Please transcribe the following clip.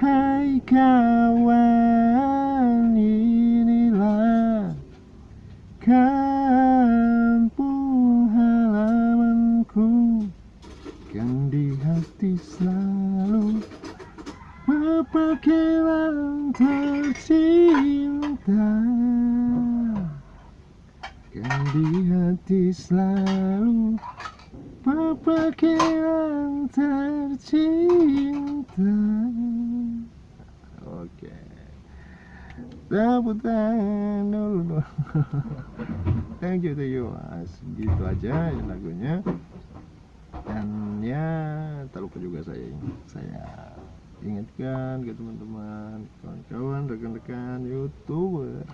Hai kawan inilah kampung halamanku Yang di hati selalu Berpergiran tercinta. Yang di hati selalu Berpergiran tercinta Tangan dulu Thank you to you mas. Gitu aja ya lagunya. Dan ya tak lupa juga saya Saya ingatkan ke teman-teman Kawan-kawan, rekan-rekan youtuber